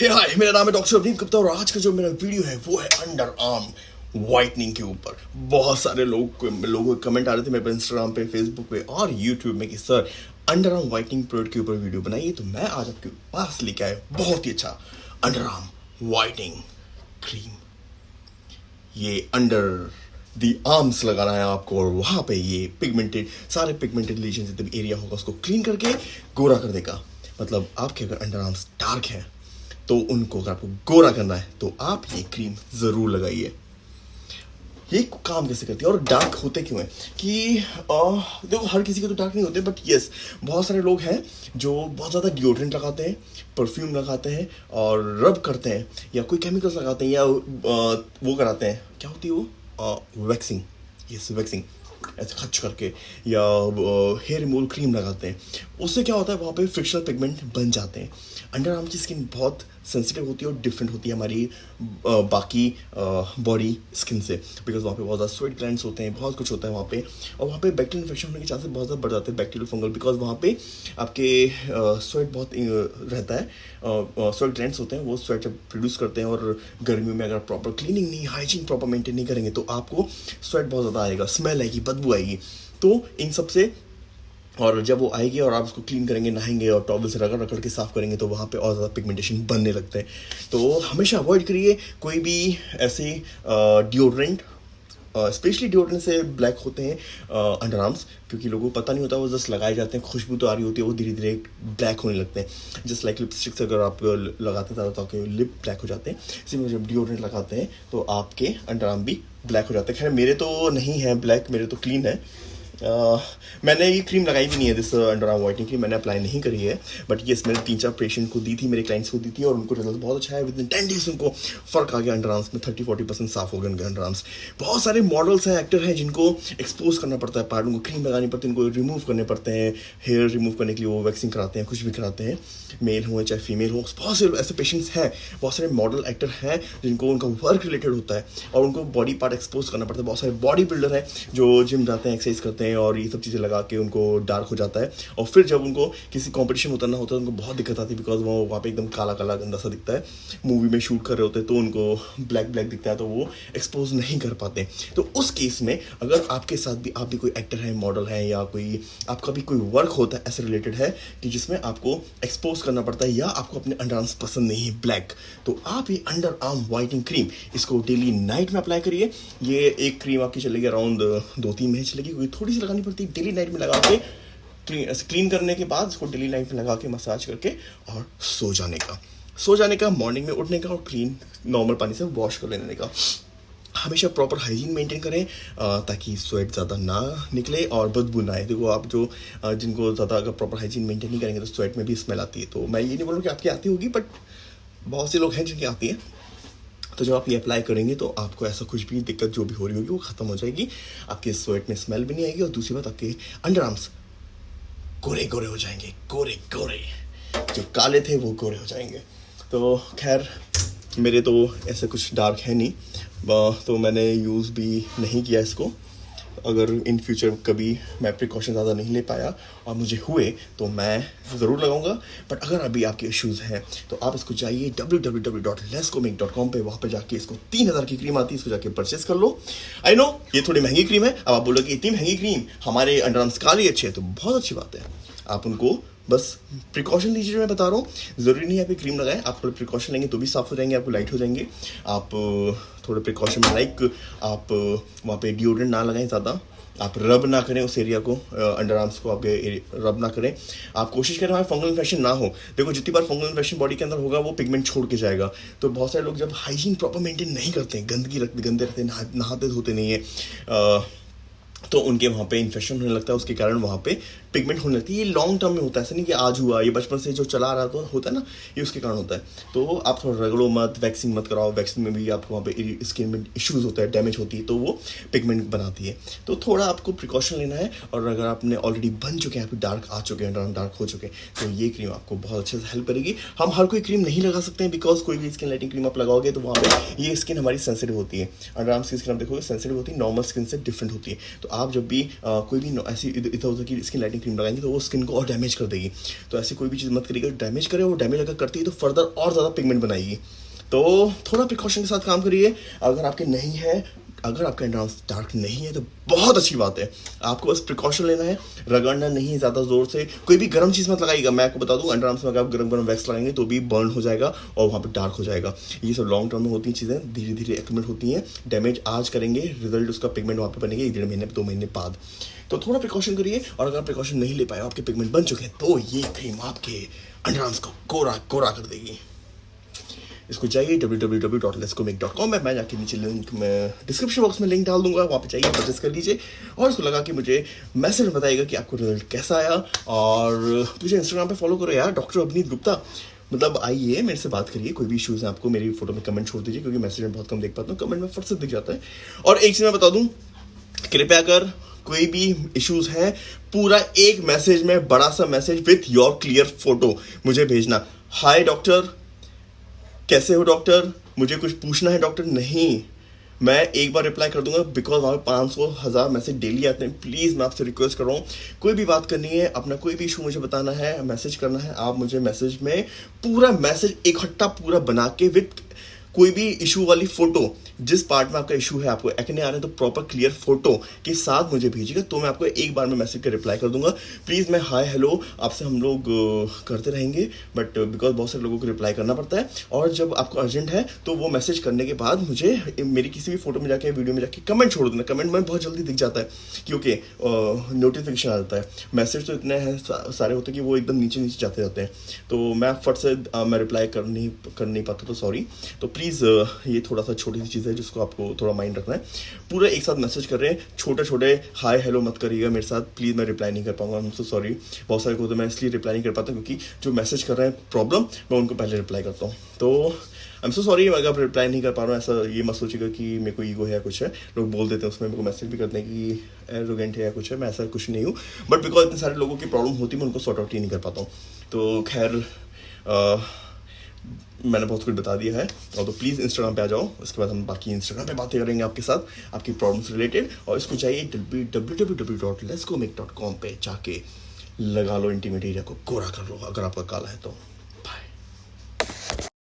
हाय मेरा नाम है डॉक्टर अवनीत गुप्ता और आज का जो मेरा वीडियो है, वो है अंडर आर्म वाइटनिंग के ऊपर। बहुत सारे लोग लोगों के कमेंट आ रहे थे मेरे इंस्टाग्राम पे फेसबुक पे और यूट्यूब में कि, sir under arm whitening product के ऊपर वीडियो बनाइए तो मैं आज आपके पास लेके आया बहुत ही अच्छा अंडर आर्म वाइटनिंग क्रीम ये अंडर दी आर्म्स लगाना है आपको और वहाँ पे ये पिगमेंटेड सारे पिगमेंटेड लीजन जितने एरिया होगा, उसको क्लीन करके गोरा कर देगा। मतलब आपके अगर अंडर आर्म्स डार्क हैं तो उनको अगर आपको गोरा करना है तो आप ये क्रीम ज़रूर लगाइए। ये काम कैसे करती है? और डार्क होते क्यों हैं? कि देखो हर किसी के तो डार्क नहीं होते बट यस बहुत सारे लोग हैं जो बहुत ज़्यादा डिओड्रेंट लगाते हैं परफ्यूम लगाते हैं और रब करते हैं या कोई केमिकल्स लगाते हैं या आ, वो कराते हैं। क्या होती है वो? वैक्सिंग यस वैक्सिंग ऐसे खच करके या हेयर रिमूवल क्रीम लगाते हैं। उससे क्या होता है, वहाँ पे फ्रिक्शनल पिगमेंट बन जाते हैं। अंडर आर्म की स्किन बहुत सेंसिटिव होती है और डिफरेंट होती है हमारी बाकी बॉडी स्किन से। बिकॉज़ वहाँ पे बहुत ज़्यादा स्वेट ग्लैंड्स होते हैं, बहुत कुछ होता है वहाँ पे। और वहाँ पे बैक्टीरियल इन्फेक्शन होने के चांसेस बहुत ज़्यादा बढ़ जाते हैं बैक्टीरियल फंगल बिकॉज़ वहाँ पे आपके स्वेट बहुत रहता है। स्वेट ग्लैंड्स होते हैं, वो स्वेट प्रोड्यूस करते हैं और गर्मियों में अगर प्रॉपर क्लीनिंग नहीं हाइजीन प्रॉपर मेंटेन नहीं करेंगे तो आपको स्वेट बहुत ज़्यादा आएगा स्मेल आएगी। बदबू आएगी। तो इन सबसे और जब वो आएगी और आप उसको क्लीन करेंगे, नहाएँगे और टॉवल से रगड़ रगड़ के साफ़ करेंगे तो वहाँ पे और ज़्यादा पिगमेंटेशन बनने लगते हैं। तो हमेशा अवॉइड करिए कोई भी ऐसे डिओड्रेंट स्पेशली डिओड्रेंट से ब्लैक होते हैं अंडर आर्म्स क्योंकि लोगों को पता नहीं होता, वो जस्ट लगाए जाते हैं, खुशबू तो आ रही होती है, वो धीरे धीरे ब्लैक होने लगते हैं। जस्ट लाइक लिपस्टिक्स अगर आप लगाते ज़्यादा तो आपके लिप ब्लैक हो जाते हैं। इसी में जब डिओड्रेंट लगाते हैं तो आपके अंडर आर्म भी ब्लैक हो जाते हैं। खैर, मेरे तो नहीं है ब्लैक मेरे तो क्लीन है। मैंने ये क्रीम लगाई भी नहीं है this under arm whitening cream मैंने अप्लाई नहीं करी है बट ये मैंने तीन चार पेशेंट को दी थी, मेरे क्लाइंट्स को दी थी, और उनको रिज़ल्ट बहुत अच्छा है विद इन टेन डेज़ उनको फ़र्क आ गया अंडर आर्म्स में थर्टी फोर्टी परसेंट साफ़ हो गए उनके अंडर आर्म्स बहुत सारे मॉडल्स हैं एक्टर हैं, जिनको एक्सपोज करना पड़ता है पार्ट उनको क्रीम लगानी पड़ती है, उनको रिमूव करने पड़ते हैं हेयर रिमूव करने के लिए वो वैक्सिंग कराते हैं, कुछ भी कराते हैं मेल हो चाहे फीमेल हो, बहुत से ऐसे पेशेंट्स हैं, बहुत सारे मॉडल एक्टर हैं, जिनको उनका वर्क रिलेटेड होता है, और उनको बॉडी पार्ट एक्सपोज करना पड़ता है, बहुत सारे बॉडी बिल्डर हैं, जो जिम जाते हैं एक्सरसाइज करते हैं और ये सब चीज़ें लगा के उनको डार्क हो जाता है। और फिर जब उनको किसी कॉम्पिटिशन में उतरना होता है, उनको बहुत दिक्कत आती है बिकॉज़ वो वहाँ पे एकदम काला काला गंदा सा दिखता है। मूवी में शूट कर रहे होते हैं तो उनको ब्लैक ब्लैक दिखता है तो वो एक्सपोज नहीं कर पाते। तो उस केस में अगर आपके साथ भी, आप भी कोई एक्टर है मॉडल है या कोई, आपका भी कोई वर्क होता है, ऐसे रिलेटेड है कि जिसमें आपको एक्सपोज करना पड़ता है या आपको अपने अंडर आर्म्स पसंद नहीं है ब्लैक तो आप ये अंडर आर्म वाइटिंग क्रीम इसको डेली नाइट में अप्लाई करिए। ये एक क्रीम आपकी चलेगी अराउंड दो तीन महीने चलेगी, क्योंकि थोड़ी लगानी पड़ती है डेली नाइट में लगा के क्लीन क्लीन करने के बाद इसको डेली लाइफ में लगा के मसाज करके और सो जाने का। सो जाने का मॉर्निंग में उठने का और क्लीन नॉर्मल पानी से वॉश कर लेने का। हमेशा प्रॉपर हाइजीन मेंटेन करें ताकि स्वेट ज़्यादा ना निकले और बदबू ना आए देखो आप जो जिनको ज़्यादा अगर प्रॉपर हाइजीन मेंटेन नहीं करेंगे तो स्वेट में भी स्मेल आती है। तो मैं ये नहीं बोलूँ कि आपकी आती होगी बट बहुत से लोग हैं जिनकी आती है। तो जब आप ये अप्लाई करेंगे तो आपको ऐसा कुछ भी दिक्कत जो भी हो रही होगी, वो ख़त्म हो जाएगी। आपके स्वेट में स्मेल भी नहीं आएगी और दूसरी बात, आपके अंडर आर्म्स गोरे गोरे हो जाएँगे, गोरे गोरे। जो काले थे, वो गोरे हो जाएँगे। तो खैर, मेरे तो ऐसे कुछ डार्क है नहीं। तो मैंने यूज़ भी नहीं किया इसको। अगर इन फ्यूचर कभी मैं प्रिकॉशन ज़्यादा नहीं ले पाया और मुझे हुए तो मैं ज़रूर लगाऊँगा। बट अगर अभी आपके इश्यूज़ हैं तो आप इसको जाइए डब्ल्यू डब्ल्यू डब्ल्यू डॉट लेसकोमिक डॉट कॉम पर वहाँ पर जाके इसको तीन हज़ार की क्रीम आती है, इसको जाके परचेस कर लो। आई नो ये थोड़ी महँगी क्रीम है। अब आप बोलोगे इतनी महँगी क्रीम हमारे अंडर आर्म्स काली अच्छे है। तो बहुत अच्छी बात है। आप उनको बस प्रिकॉशन लीजिए मैं बता रहा हूँ। ज़रूरी नहीं है आप क्रीम लगाएँ, आप थोड़े प्रिकॉशन लेंगे तो भी साफ़ हो जाएँगे, आपको लाइट हो जाएँगे। आप थोड़े प्रिकॉशन लाइक आप वहाँ पे डिओड्रेंट ना लगाएँ ज़्यादा। आप रब ना करें उस एरिया को अंडर आर्म्स को आपके रब ना करें। आप कोशिश करें हमारे फंगल इन्फेक्शन ना हो। देखो, जितनी बार फंगल इन्फेक्शन बॉडी के अंदर होगा, वो पिगमेंट छोड़ के जाएगा। तो बहुत सारे लोग जब हाइजीन प्रॉपर मेंटेन नहीं करते हैं, गंदगी रखते गंदे रहते नहाते धोते नहीं है तो उनके वहाँ पे इन्फेक्शन होने लगता है, उसके कारण वहाँ पे पिगमेंट होने लगती है। ये लॉन्ग टर्म में होता है, ऐसा नहीं कि आज हुआ, ये बचपन से जो चला रहा तो होता है ना, ये उसके कारण होता है। तो आप थोड़ा रगड़ो मत वैक्सीन मत कराओ वैक्सीन में भी आपको वहाँ पे स्किन में इश्यूज़ होता है डैमेज होती है तो वो पिगमेंट बनाती है। तो थोड़ा आपको प्रिकॉशन लेना है, और अगर आपने ऑलरेडी बन चुके हैं आपको डार्क आ चुके हैं डार्क हो चुके हैं तो ये क्रीम आपको बहुत अच्छे से हेल्प करेगी। हम हर कोई क्रीम नहीं लगा सकते हैं बिकॉज़ कोई भी स्किन लाइटिंग क्रीम आप लगाओगे तो वहाँ पर ये स्किन हमारी सेंसिटिव होती है। अंडर आर्म्स की स्किन आप देखोगे सेंसिटिव होती है नॉर्मल स्किन से डिफरेंट होती है। तो आप जब भी आ, कोई भी ऐसी इधर उधर की स्किन लाइटिंग क्रीम लगाएँगे तो वो स्किन को और डैमेज कर देगी। तो ऐसी कोई भी चीज़ मत करिएगा। डैमेज करे वो डैमेज अगर करती है तो फर्दर और ज़्यादा पिगमेंट बनाएगी। तो थोड़ा प्रिकॉशन के साथ काम करिए। अगर आपके नहीं है अगर आपका एंड्रांस डार्क नहीं है तो बहुत अच्छी बात है। आपको बस प्रिकॉशन लेना है, रगड़ना नहीं ज़्यादा ज़ोर से। कोई भी गर्म चीज़ मत लगाइएगा। मैं आपको बता दूँ एंड्रांस में अगर आप गर्म गर्म वैक्स लगाएँगे तो भी बर्न हो जाएगा और वहाँ पर डार्क हो जाएगा। ये सब लॉन्ग टर्म में होती चीज़ें धीरे धीरे एक्यूमेट होती हैं। डैमेज आज करेंगे रिज़ल्ट उसका पिगमेंट वहाँ पर बनेंगे एक डेढ़ महीने, दो महीने बाद। तो थोड़ा प्रिकॉशन करिए और अगर आप प्रिकॉशन नहीं ले पाए, आपके पिगमेंट बन चुके हैं तो ये क्रीम आपके अंडरआर्म्स को कोरा कोरा कर देगी। इसको चाहिए डब्ल्यू में मैं जाके नीचे लिंक में डिस्क्रिप्शन बॉक्स में लिंक डाल दूँगा, वहाँ पे चाहिए परचेस कर लीजिए और उसको लगा कि मुझे मैसेज बताइएगा कि आपको रिज़ल्ट कैसा आया और मुझे इंस्टाग्राम पे फॉलो करो यार डॉक्टर अवनीत गुप्ता। मतलब आइए, मेरे से बात करिए, कोई भी इशूज़ हैं, आपको मेरी फ़ोटो में कमेंट छोड़ दीजिए, क्योंकि मैसेज में बहुत कम देख पाता हूँ कमेंट में फट से दिख जाता है। और एक चीज़ मैं बता दूँ, कृपया कर, कोई भी इश्यूज़ हैं, पूरा एक मैसेज में, बड़ा सा message with your clear photo मुझे भेजना। हाय डॉक्टर कैसे हो डॉक्टर मुझे कुछ पूछना है डॉक्टर नहीं। मैं एक बार रिप्लाई कर दूँगा बिकॉज़ वहाँ पाँच सौ, हज़ार मैसेज डेली आते हैं। प्लीज़ मैं आपसे रिक्वेस्ट कर रहा हूँ। कोई भी बात करनी है, अपना कोई भी इशू मुझे बताना है मैसेज करना है, आप मुझे मैसेज में पूरा मैसेज इकट्ठा पूरा बना के विथ कोई भी इशू वाली फ़ोटो जिस पार्ट में आपका इशू है, आपको एक्ने आ रहे हैं तो प्रॉपर क्लियर फ़ोटो के साथ मुझे भेजिएगा तो मैं आपको एक बार में मैसेज का रिप्लाई कर दूँगा। प्लीज़ मैं हाय हेलो आपसे हम लोग करते रहेंगे बट बिकॉज़ बहुत सारे लोगों को रिप्लाई करना पड़ता है, और जब आपको अर्जेंट है तो वो मैसेज करने के बाद मुझे मेरी किसी भी फ़ोटो में जाके वीडियो में जाके कमेंट छोड़ देना। कमेंट में बहुत जल्दी दिख जाता है क्योंकि नोटिफिकेशन आ जाता है। मैसेज तो इतने हैं सारे होते कि वो एकदम नीचे नीचे जाते जाते हैं। तो मैं फट से मैं रिप्लाई कर नहीं कर नहीं पाता तो सॉरी तो प्लीज़ ये थोड़ा सा छोटी सी चीज़ है जिसको आपको थोड़ा माइंड रखना है। पूरा एक साथ मैसेज कर रहे हैं छोटे छोटे हाय हेलो मत करिएगा मेरे साथ प्लीज़ मैं रिप्लाई नहीं कर पाऊँगा हम सो सॉरी बहुत सारे को तो मैं इसलिए रिप्लाई नहीं कर पाता क्योंकि जो मैसेज कर रहे हैं प्रॉब्लम मैं उनको पहले रिप्लाई करता हूँ। तो आई एम सो सॉरी अगर आप रिप्लाई नहीं कर पा रहा हूँ, ऐसा ये मत सोचेगा कि मेरे को ईगो है या कुछ है। लोग बोल देते हैं उसमें, मेरे को मैसेज भी करते हैं कि एरोगेंट है या कुछ है, मैं ऐसा कुछ नहीं हूँ। बट बिकॉज़ इतने सारे लोगों की प्रॉब्लम होती है मैं उनको सॉर्ट आउट ही नहीं कर पाता हूँ। तो खैर मैंने बहुत कुछ बता दिया है। और तो प्लीज़ इंस्टाग्राम पे आ जाओ। उसके बाद हम बाकी इंस्टाग्राम पे बातें करेंगे आपके साथ, आपकी प्रॉब्लम्स रिलेटेड और इसको चाहिए W W W W dot LESCO मेक डॉट कॉम पर जाके लगा लो इंटीमेट एरिया को, गोरा कर लो, अगर आपका काला है तो।